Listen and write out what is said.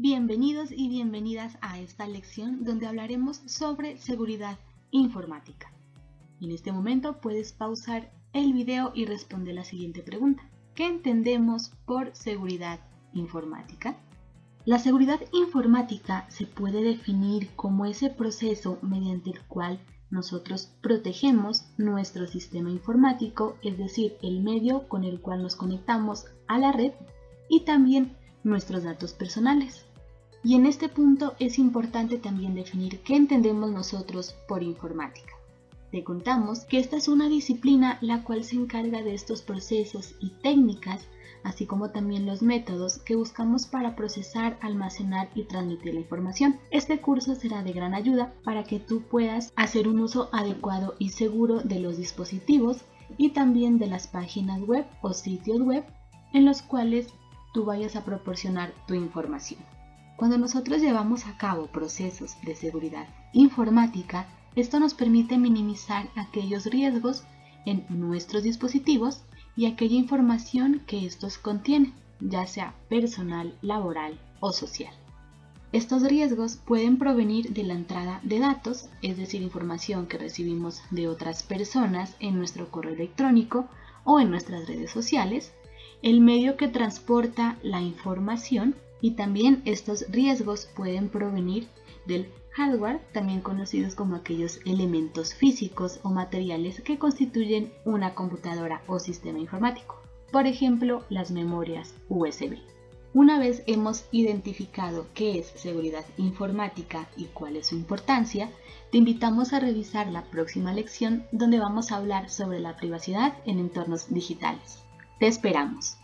Bienvenidos y bienvenidas a esta lección donde hablaremos sobre seguridad informática. En este momento puedes pausar el video y responder la siguiente pregunta. ¿Qué entendemos por seguridad informática? La seguridad informática se puede definir como ese proceso mediante el cual nosotros protegemos nuestro sistema informático, es decir, el medio con el cual nos conectamos a la red y también nuestros datos personales. Y en este punto es importante también definir qué entendemos nosotros por informática. Te contamos que esta es una disciplina la cual se encarga de estos procesos y técnicas, así como también los métodos que buscamos para procesar, almacenar y transmitir la información. Este curso será de gran ayuda para que tú puedas hacer un uso adecuado y seguro de los dispositivos y también de las páginas web o sitios web en los cuales tú vayas a proporcionar tu información. Cuando nosotros llevamos a cabo procesos de seguridad informática, esto nos permite minimizar aquellos riesgos en nuestros dispositivos y aquella información que estos contienen, ya sea personal, laboral o social. Estos riesgos pueden provenir de la entrada de datos, es decir, información que recibimos de otras personas en nuestro correo electrónico o en nuestras redes sociales, el medio que transporta la información y también estos riesgos pueden provenir del hardware, también conocidos como aquellos elementos físicos o materiales que constituyen una computadora o sistema informático. Por ejemplo, las memorias USB. Una vez hemos identificado qué es seguridad informática y cuál es su importancia, te invitamos a revisar la próxima lección donde vamos a hablar sobre la privacidad en entornos digitales. Te esperamos.